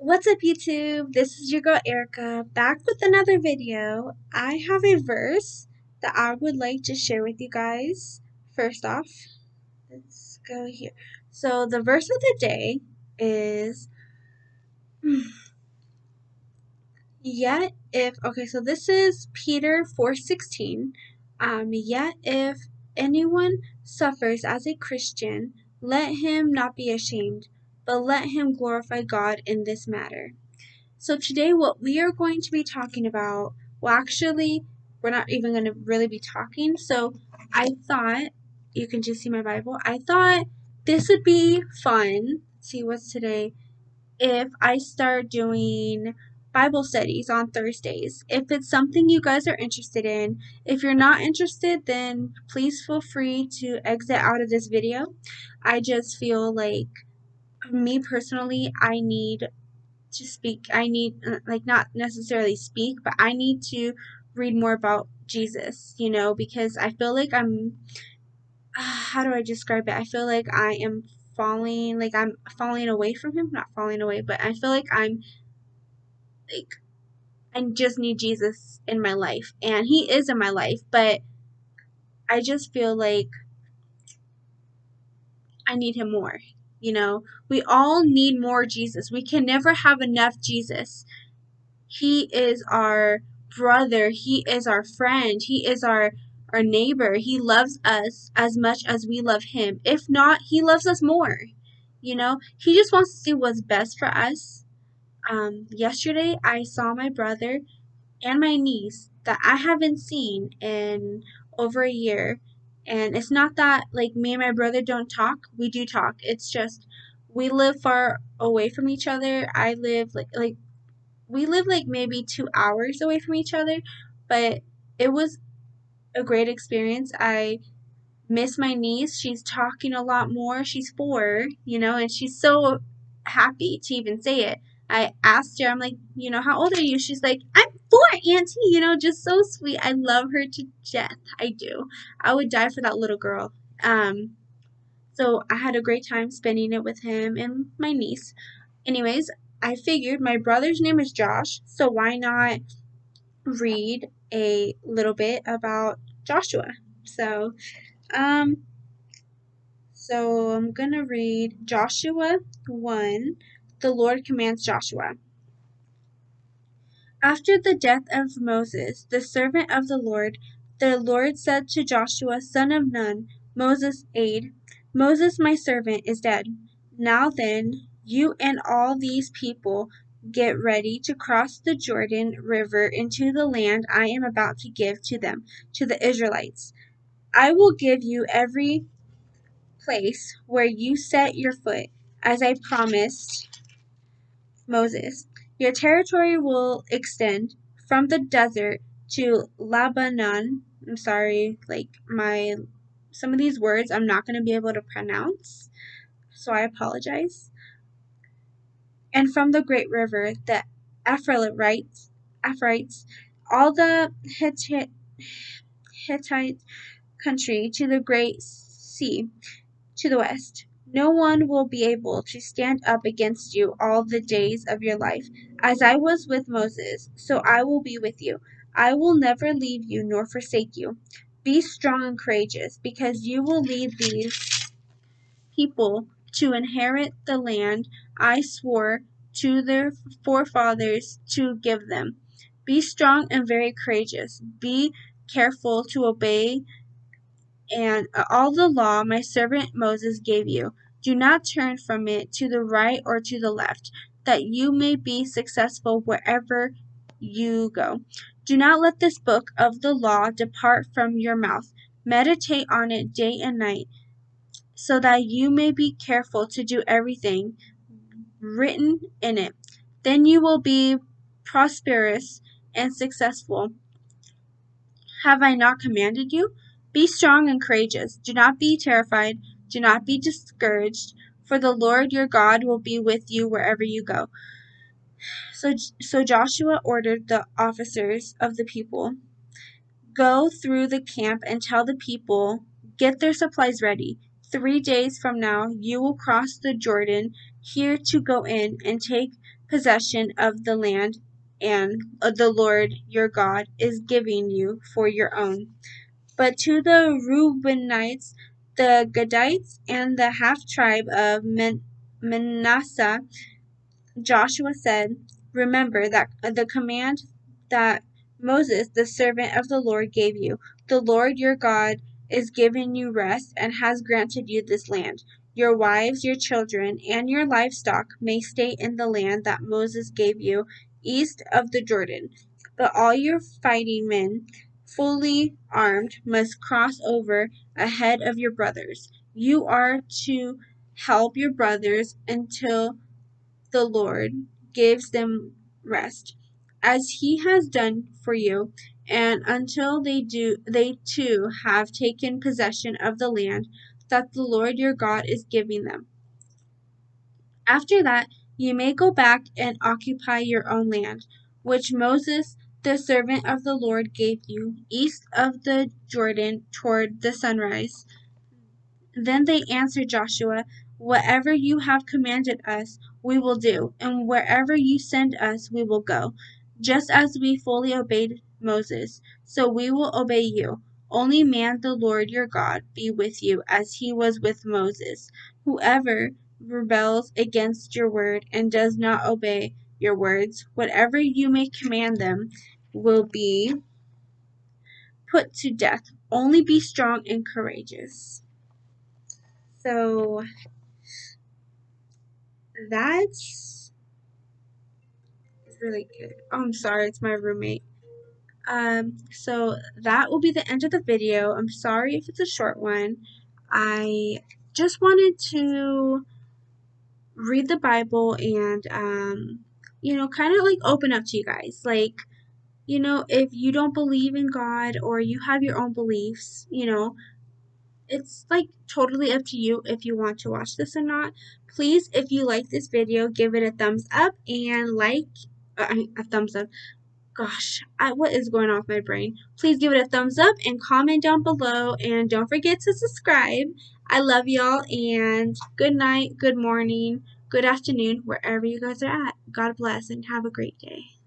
What's up YouTube? This is your girl Erica back with another video. I have a verse that I would like to share with you guys. First off, let's go here. So the verse of the day is Yet if okay, so this is Peter 4:16. Um yet if anyone suffers as a Christian, let him not be ashamed but let him glorify God in this matter. So, today, what we are going to be talking about, well, actually, we're not even going to really be talking. So, I thought, you can just see my Bible, I thought this would be fun. see what's today. If I start doing Bible studies on Thursdays. If it's something you guys are interested in, if you're not interested, then please feel free to exit out of this video. I just feel like me personally, I need to speak. I need, uh, like, not necessarily speak, but I need to read more about Jesus, you know, because I feel like I'm, uh, how do I describe it? I feel like I am falling, like, I'm falling away from Him. Not falling away, but I feel like I'm, like, I just need Jesus in my life. And He is in my life, but I just feel like I need Him more, you know, we all need more Jesus. We can never have enough Jesus. He is our brother. He is our friend. He is our our neighbor. He loves us as much as we love him. If not, he loves us more. You know, he just wants to do what's best for us. Um, yesterday, I saw my brother and my niece that I haven't seen in over a year and it's not that like me and my brother don't talk. We do talk. It's just we live far away from each other. I live like like we live like maybe 2 hours away from each other, but it was a great experience. I miss my niece. She's talking a lot more. She's 4, you know, and she's so happy to even say it. I asked her, I'm like, you know, how old are you? She's like, I'm four, Auntie, you know, just so sweet. I love her to death. I do. I would die for that little girl. Um, so I had a great time spending it with him and my niece. Anyways, I figured my brother's name is Josh, so why not read a little bit about Joshua? So, um, so I'm gonna read Joshua 1 the Lord commands Joshua. After the death of Moses, the servant of the Lord, the Lord said to Joshua, son of Nun, Moses' aide, Moses, my servant, is dead. Now then, you and all these people get ready to cross the Jordan River into the land I am about to give to them, to the Israelites. I will give you every place where you set your foot, as I promised Moses, Your territory will extend from the desert to Lebanon. I'm sorry, like my some of these words I'm not going to be able to pronounce, so I apologize. And from the great river, the Ephraimites, Ephraimites all the Hittite, Hittite country to the great sea to the west. No one will be able to stand up against you all the days of your life. As I was with Moses, so I will be with you. I will never leave you nor forsake you. Be strong and courageous, because you will lead these people to inherit the land I swore to their forefathers to give them. Be strong and very courageous. Be careful to obey and all the law my servant Moses gave you. Do not turn from it to the right or to the left, that you may be successful wherever you go. Do not let this book of the law depart from your mouth. Meditate on it day and night, so that you may be careful to do everything written in it. Then you will be prosperous and successful. Have I not commanded you? Be strong and courageous. Do not be terrified. Do not be discouraged, for the Lord your God will be with you wherever you go. So, so Joshua ordered the officers of the people Go through the camp and tell the people, Get their supplies ready. Three days from now, you will cross the Jordan here to go in and take possession of the land and uh, the Lord your God is giving you for your own. But to the Reubenites, the Gadites, and the half tribe of Manasseh, Joshua said, Remember that uh, the command that Moses, the servant of the Lord, gave you. The Lord your God is giving you rest and has granted you this land. Your wives, your children, and your livestock may stay in the land that Moses gave you east of the Jordan. But all your fighting men, fully armed, must cross over ahead of your brothers. You are to help your brothers until the Lord gives them rest, as he has done for you, and until they do they too have taken possession of the land that the Lord your God is giving them. After that, you may go back and occupy your own land, which Moses, the servant of the Lord, gave you, east of the Jordan toward the sunrise. Then they answered Joshua, Whatever you have commanded us, we will do, and wherever you send us, we will go. Just as we fully obeyed Moses, so we will obey you. Only man the Lord your God be with you as he was with Moses. Whoever rebels against your word and does not obey your words, whatever you may command them, will be put to death. Only be strong and courageous. So that's really good. Oh, I'm sorry, it's my roommate. Um, so that will be the end of the video. I'm sorry if it's a short one. I just wanted to read the Bible and, um, you know, kind of like open up to you guys. Like, you know, if you don't believe in God or you have your own beliefs, you know, it's like totally up to you if you want to watch this or not. Please, if you like this video, give it a thumbs up and like uh, a thumbs up. Gosh, I, what is going with my brain? Please give it a thumbs up and comment down below. And don't forget to subscribe. I love y'all and good night, good morning, good afternoon, wherever you guys are at. God bless and have a great day.